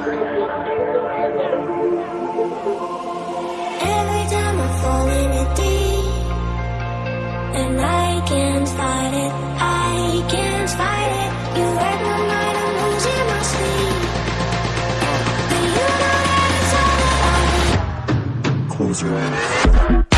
Every time I fall in deep And I can't fight it, I can't fight it. You wreck my mind, I'm losing my sleep. But you Close your eyes.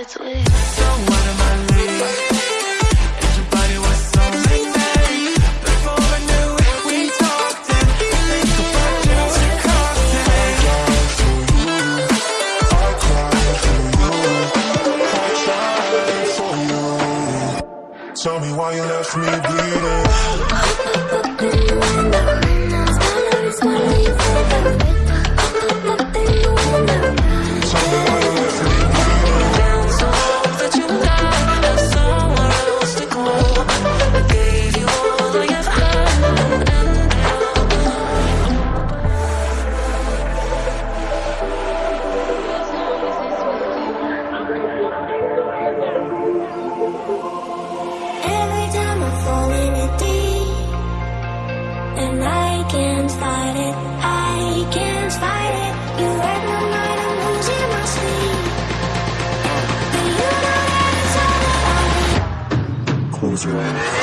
It's with But